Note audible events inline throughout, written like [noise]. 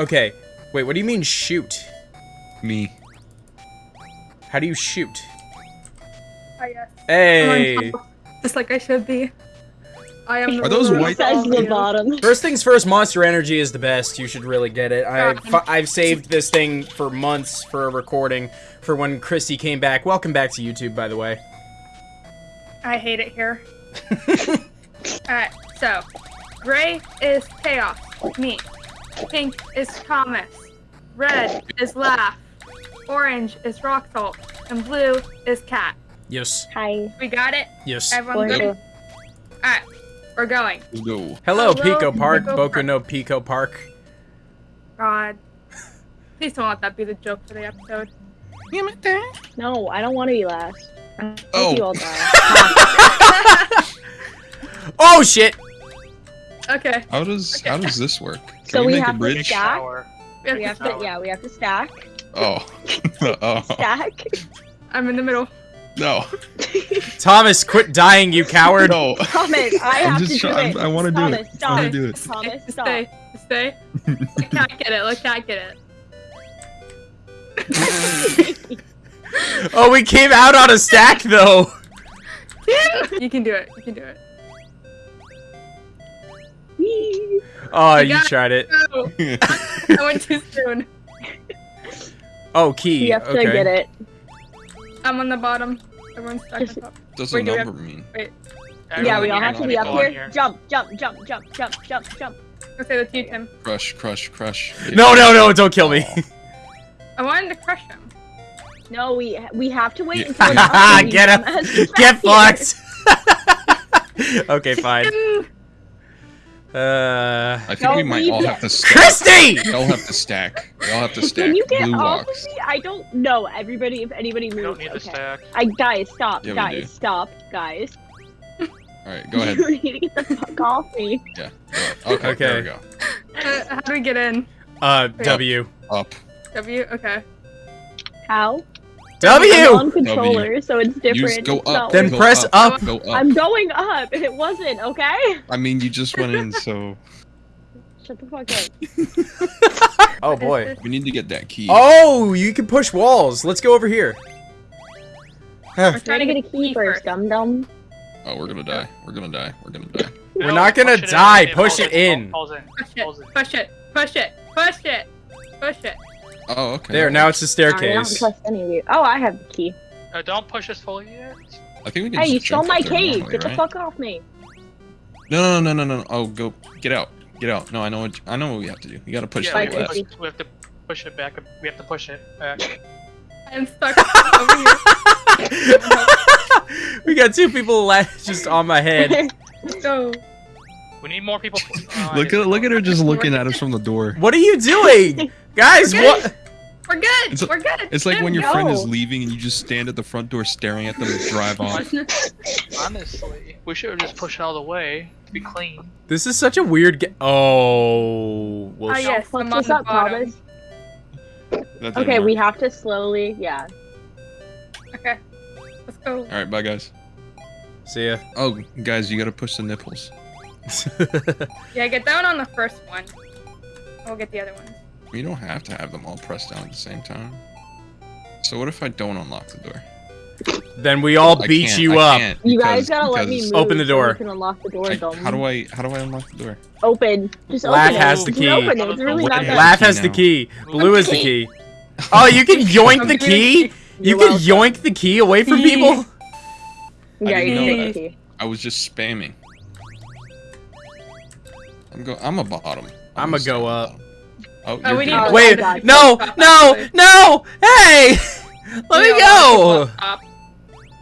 Okay. Wait, what do you mean shoot? Me. How do you shoot? Oh, yes. Hey. I'm on top, Just like I should be. I am. Are those white- Says the bottom. First things first, Monster Energy is the best. You should really get it. I've, I've saved this thing for months for a recording for when Christy came back. Welcome back to YouTube, by the way. I hate it here. [laughs] Alright, so gray is chaos, me. Pink is Thomas. Red is laugh. Orange is rock salt. And blue is cat. Yes. Hi. We got it? Yes. Everyone good? Bonjour. Alright, we're going. Let's go. Hello, Hello, Pico Park. Pico Boku Park. no Pico Park. God. Please don't let that be the joke for the episode. No, I don't want to be last. I Oh. you all die. [laughs] [laughs] Oh shit! Okay. How does Okay. how does this work? Can So we, we make a have to bridge? stack? We have we to have to, stop. yeah, we have to stack. Oh. [laughs] oh. Stack. I'm in the middle. No. [laughs] Thomas, quit dying, you coward! No. [laughs] Thomas, I I'm have just to do it. I wanna do it. Thomas, I Stop. wanna do it. Thomas, stop. Stay. Just Stay. Let cat get it. Let cat get it. Oh, we came out on a stack though! You can do it. You can do it. Oh, You you tried it. [laughs] I went too soon. Oh, key. you have to get it. I'm on the bottom. Everyone's stuck Just- on top. Does Wait, a do we have- number mean? yeah, we all have to be up everyone here. Jump, jump, jump, jump, jump, jump, jump. I'll say you, Tim. Crush, crush, crush. No, no, no! Don't kill me. I wanted to crush him. No, we we have to wait Yeah. until it's up and Get you him. Get back here. fucked. [laughs] okay, fine. Uh, I think we might leave all it. have to stack. Christy! We all have to stack. We all have to stack. Can you get Blue off walks. of me? I don't know. Everybody, if anybody We moves, don't need to okay. stack. I guys, stop, Yeah, guys, stop, guys. Alright, go ahead. you need to get the fuck off me. Yeah. go ahead. Okay, there we go. uh, how do we get in? Uh, W. Up. W? Okay. How? W! I'm on controller, so it's different. Use go It's up. Then go press up. Go up. I'm going up. [laughs] It wasn't okay. I mean, you just went in, so [laughs] Shut the fuck up. [laughs] Oh boy. we need to get that key. Oh, you can push walls. Let's go over here. Huh. We're Try to get a key first, dum dum. Oh, we're gonna die. We're gonna die. We're gonna die. We're not gonna push it in, die, push it in. Push it. in. Push it. Push it. Push it. Push it. Oh, okay. There, now it's a Sorry, I don't staircase. trust any of you. Oh, I have the key. Uh, don't push us fully yet. I think we can Hey, you just jump stole my up cave. normally, Get the fuck off me. No, no, no, no, no. Oh, go. Get out. Get out. No, I know what. I know what we have to do. You gotta push yeah, to we have, to push, we have to push it back. We have to push it back. [laughs] I'm stuck over here. [laughs] we got two people la- just on my head. Go. We need more people. [laughs] Oh, Look at look at her just looking at us from the door. What are you doing? Guys, We're what? We're good. It's We're good. It's like when your No. friend is leaving and you just stand at the front door staring at them and drive off. [laughs] Honestly, we should have just pushed it out of the way to be clean. This is such a weird ga- Oh. Well, Oh, sh- yes, Fuck I'm on the up, bottom. Thomas. That Okay, work. we have to slowly. Yeah. Okay. Let's go. All right, bye guys. See ya. Oh, guys, you gotta push the nipples. [laughs] Yeah, get down on the first one. We'll get the other ones. You don't have to have them all pressed down at the same time. So what if I don't unlock the door? then we all I beat can't, you I up. can't You guys gotta let me move. Open the door. we can unlock the door. I- how do I how do I unlock the door? Open. Just Laugh open has it. the Just key. Open it. It's really not that. hell? Laugh has the key. Blue is the key. [laughs] Oh, you can [laughs] yoink the key? You You're can welcome. yoink the key away from [laughs] people? Yeah, I you didn't can know take the key. I was just spamming. I'm go. I'm a bottom. I'ma just go up. bottom. Oh, Oh, we need good. to- Wait, God. no, no, no! Hey! [laughs] Let me We all go! have to go up.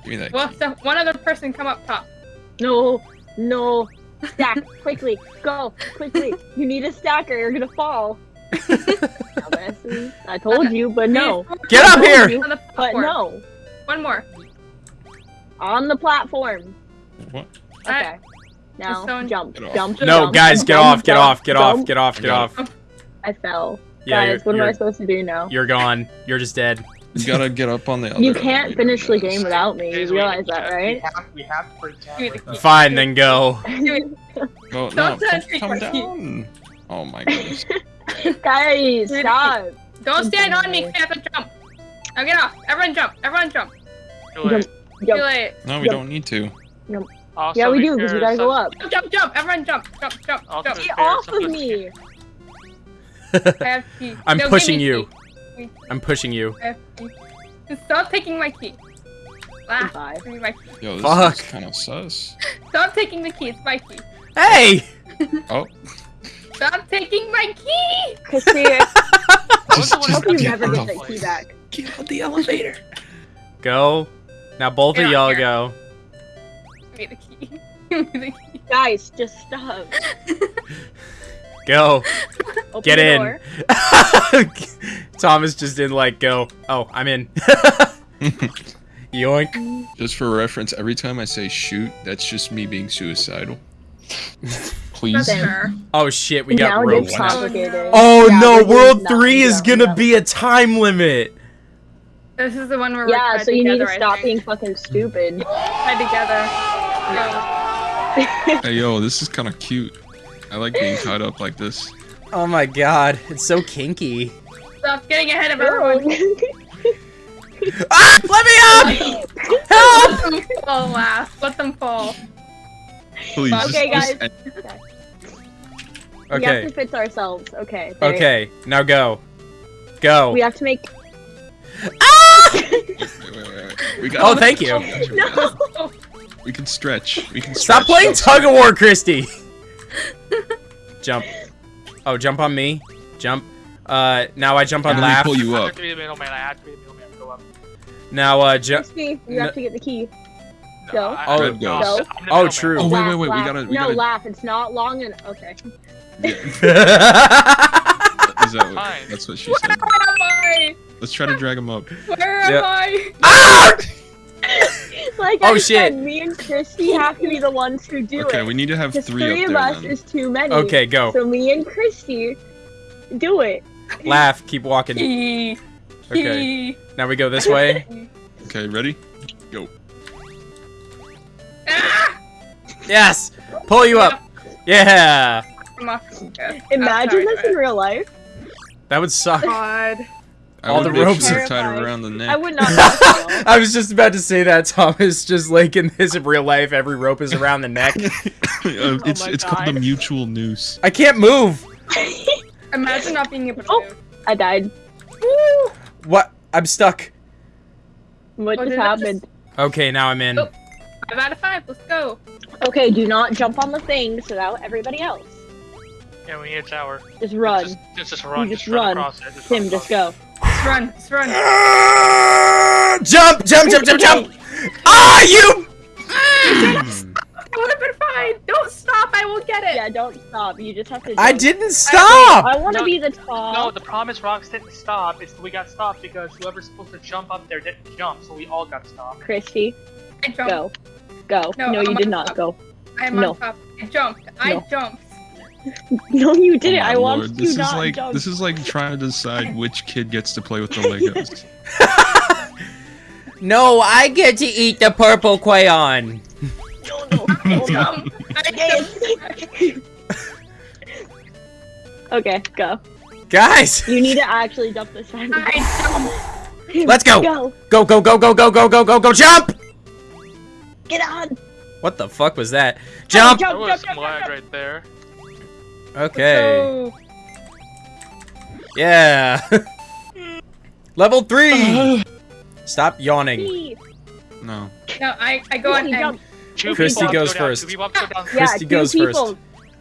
Give me that. Well, so one other person come up top. No, no. Stack [laughs] quickly. Go quickly. You need a stack or you're gonna fall. [laughs] I told you, but no. Get up here! you, On the But no. One more. On the platform. What? Okay. Now Stone- jump, Get jump. No, jump, guys, get jump, off, get jump, off, get off, get off, get off. Got I fell. Yeah, guys, what am I supposed to do now? you're gone. You're just dead. You gotta get up on the other. You can't finish the game without me. You realize that, we right? have, we have to pretend Give me like the that. Fine, then go. [laughs] Go, no, Don't come, touch me, down. Oh my goodness. [laughs] Guys, stop. Don't stand on me. 'cause I have to jump. Now get off. Everyone jump. Everyone jump. Too late. Too late. No, we Yep. don't need to. Also, Yeah, we do because we sure gotta go up. Jump, jump, jump. Everyone jump. Jump, jump, I'll jump. Get off of just me. I have key. I'm No, pushing you. key. I'm pushing you. I have key. Just Stop taking my key. Ah, Goodbye. give me my key. Yo, this Fuck. kind of sus. Stop taking the key. It's my key. Hey! [laughs] Oh, Stop taking my key. Christy, [laughs] I Just- just who hope you got get never the get that key back. get on the elevator. Go. Now both of y'all go. Give me the key. [laughs] Give me the key. Guys, just stop. Go. Open Get in. [laughs] Thomas just didn't like go. Oh, I'm in. [laughs] Yoink. Just for reference, every time I say shoot, that's just me being suicidal. Please. Oh shit, we got it ropes. now. complicated. Oh Yeah, no, World 3 is gonna no. be a time limit. This is the one where we're Yeah, so you need to I stop think. being fucking stupid. tied together. Hey yo, this is kind of cute. I like being tied up like this. Oh my god, it's so kinky. Stop getting ahead of everyone. [laughs] Ah! Let me up! Help! Let them fall last. Let them fall. Please. Okay, just- guys. just- We have Okay. to fix ourselves. Okay. there- Okay, now go. Go. We have to make. Ah! [laughs] wait, wait, wait, wait. We got Oh, thank you. No. [laughs] We can stretch. We can stretch. Stop playing tug of war, Christy. Jump. Oh, jump on me. Jump. Uh, now I jump on And then we laugh. pull you I up. have to be the middleman. I have to be the middleman. Go up. Now, uh, jump. You have to get the key. No, Go. I- Oh, Red no, goes. I'm Oh, true. Oh, wait, Laugh, wait, wait, we laugh. gotta- we no, gotta- laugh. It's not long and okay. Yeah. [laughs] Is that what, that's what she Where said. am I? Let's try to drag him up. Where am Yeah. I? ah! [laughs] [laughs] Like Oh, I shit. said, me and Christy have to be the ones who do Okay, it. Okay, we need to have three, three, up of there us then. is too many. Okay, go. So me and Christy do it. Laugh. Keep walking. [laughs] Okay. Now we go this way. [laughs] Okay, ready? Go. Ah! Yes. Pull you up. Yeah. I'm off. Okay. Imagine this in real life. That would suck. God. I All the ropes are- to tie it Terrified. around the neck. I would not. want to know. I was just about to say that, Thomas. Just like in this in real life, every rope is around the neck. [laughs] Uh, it's my it's called the mutual noose. I can't move. [laughs] Imagine not being able to Oh. move. I died. What? I'm stuck. What Oh, just did that just- happened? Okay, now I'm in. Oh. Five out of five. Let's go. Okay, do not jump on the thing so that everybody else. Yeah, we need a tower. Just run. Just, just, just run. You just just run, run. across it. Just Tim, run just across go. Let's run. Let's run. Ah! Jump! Jump! Jump! Jump! Jump! [laughs] Ah! You! I would have been fine. Don't stop. I will get it. Yeah, don't stop. You just have to. I didn't stop. I want to No, be the it. No, the problem is Rocks didn't stop. It's we got stopped because whoever's supposed to jump up there didn't jump, so we all got stopped. Christy, I jumped. go. Go. No, No, you did not. top. Go. I'm No. on top. I jumped. I No. jumped. [laughs] No, you didn't. Oh I want lord, to This is not like jump. this is like trying to decide which kid gets to play with the Legos. [laughs] No, I get to eat the purple crayon. No, no, no. Jump. Okay, go. Guys, You need to actually jump this time. Let's go. Go. Go, go, go, go, go, go, go, go, go, jump! Get on. What the fuck was that? Jump! There Jump, was jump, some jump, jump. right there. Okay. Yeah. [laughs] Level three. [sighs] Stop yawning. No. No, I, I go Christy, And... jump. Two Christy goes go first. Two people have to go down. Yeah, Christy two goes first. people.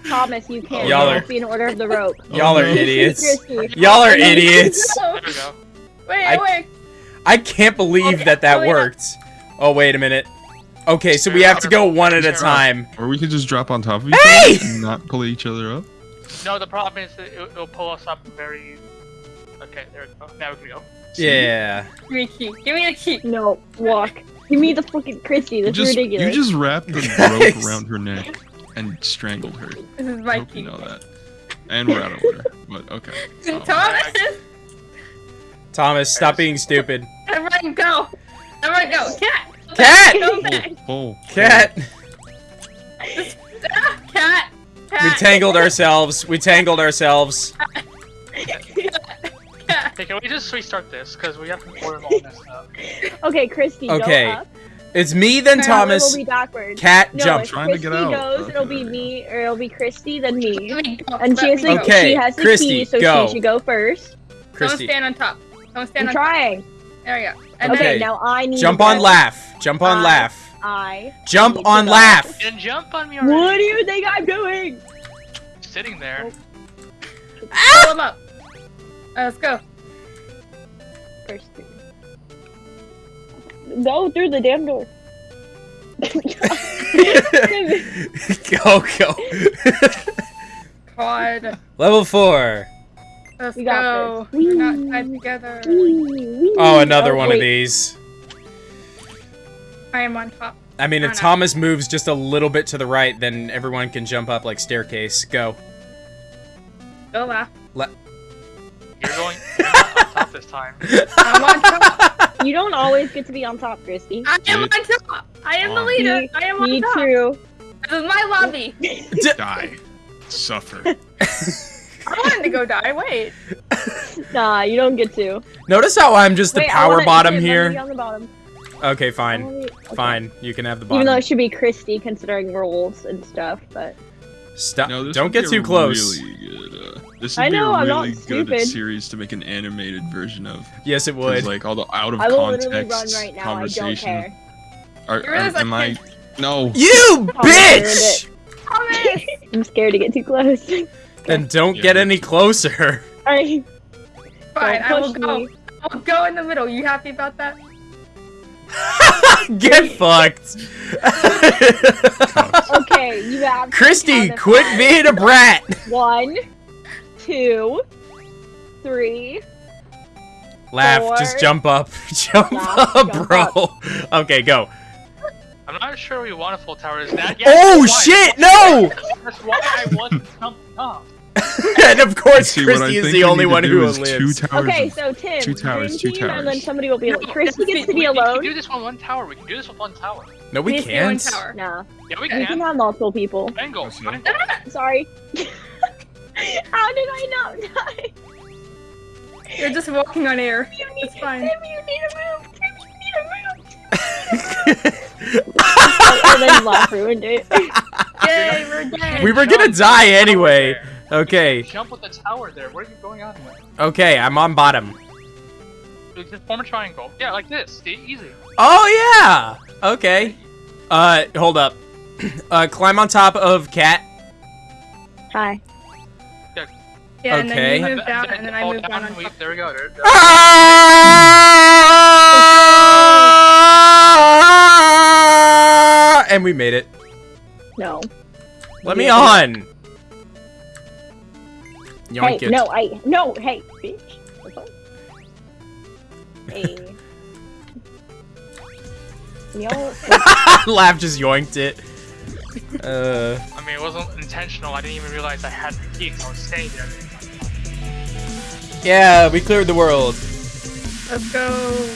Thomas, you oh, can't. Y'all are- be in order of the rope. Y'all Oh, are idiots. [laughs] Y'all are oh, idiots. [laughs] No. There we go. Wait, I- wait. I can't believe Okay, that that oh, yeah. worked. Oh, wait a minute. Okay, so we have to go one at a time. Or we could just drop on top of each Hey! other and not pull each other up. No, the problem is that it, it'll pull us up very. Okay, there we go. Now we can go. Yeah. Give me a key. Give me a key. No, walk. Give me the fucking Christy. You That's just, ridiculous. you just wrapped the [laughs] rope around her neck and strangled her. This is I my hope you know that. And we're out of order. But okay. Um, [laughs] Thomas, Thomas, stop being stupid. everyone go. Everyone go. Cat. Cat! Go back. pull. Cat! Cat. Cat. We tangled ourselves. We tangled ourselves. Hey, can we just restart this? Because we have to order all this up. Okay, Christy, Okay, go up. It's me, then Okay, Thomas. Will be backwards. Cat, No, jump. if Trying to Christy get out. goes, it'll be me, or it'll be Christy, then me. Let me go. And she has the. Okay, she has the Christy, key, so go. she should go first. Don't stand on top. Don't stand I'm on trying. top. There we go. And Okay, Okay. now I need Jump on laugh. Jump on I- laugh. I. Jump on go. laugh. And jump on me already. What do you think I'm doing? Sitting there. Pull him up. Uh, let's go. First. Go through the damn door. [laughs] go, go. God. Level four. Let's We go. We're not tied together. Oh, another one of these. I am on top. I mean, Oh, if no. Thomas moves just a little bit to the right, then everyone can jump up like staircase. Go. Go laugh. You're going [laughs] you're on top this time. I'm on top. [laughs] You don't always get to be on top, Christy. I am on top. I am the leader. Me- I am on Me top. too. This is my lobby. [laughs] Die. Suffer. I wanted to go die. Wait. Nah, you don't get to. Notice how I'm just the Wait, I power bottom let me be here? on the bottom. Okay, I fine. Wanna be- okay. Fine. You can have the Even though it should be Christy, considering rules and stuff, but Stop. No, Don't would get be too a close. Really good, uh, this would I know, be a I'm not really good series to make an animated version of. Yes, it 'Cause, would. like all the out of I will context literally run right now. I don't conversation. care. Are, are- am I I? [laughs] No. You [laughs] bitch! I'm scared to get too close. [laughs] Then don't Yeah, get me any closer. Alright, Fine. I will push go. me. I'll go in the middle. You happy about that? [laughs] get fucked. [laughs] Okay, you have. Christy, quit five. being a brat. One, two, three. Laugh. Four. Just jump up. [laughs] Jump Laugh, up, jump bro. Okay, go. I'm not sure we want a full tower. Is that? oh shit! No! That's why I wasn't jumping up. [laughs] and of course, See, Christy is the only one do who is lives. Two towers. Okay, so Tim, two towers, dream two team, and then somebody will be. No, Christy gets to We, be we can do this on one tower. We can do this with one tower. No, we Needs to be can't. tower. Yeah, Nah, we we can can. have multiple people. Angle. That's not- Angle. [laughs] Sorry. [laughs] How did I not die? You're just walking on air. You need, It's fine. Tim, you need to move. Tim, you need to move. and then Laugh ruined it. Yay, we're dead. we were gonna die anyway. [laughs] Okay, Jump with the tower there. What are you going on with? okay, I'm on bottom. Just form a triangle. Yeah, like this. See, easy. Oh yeah. Okay. Uh, hold up. [clears throat] Uh, climb on top of cat. Hi. Yeah, and Okay. then you move down, and then I fall move down on we- top. There we go. There, there. Ah! And we made it. No. Let me on. Yoink hey, it. no, I no, hey, bitch. [laughs] Hey. Yo, [laughs] Laugh just yoinked it. [laughs] Uh, I mean, it wasn't intentional. I didn't even realize I had the key 'cause I was staying there. yeah, we cleared the world. Let's go.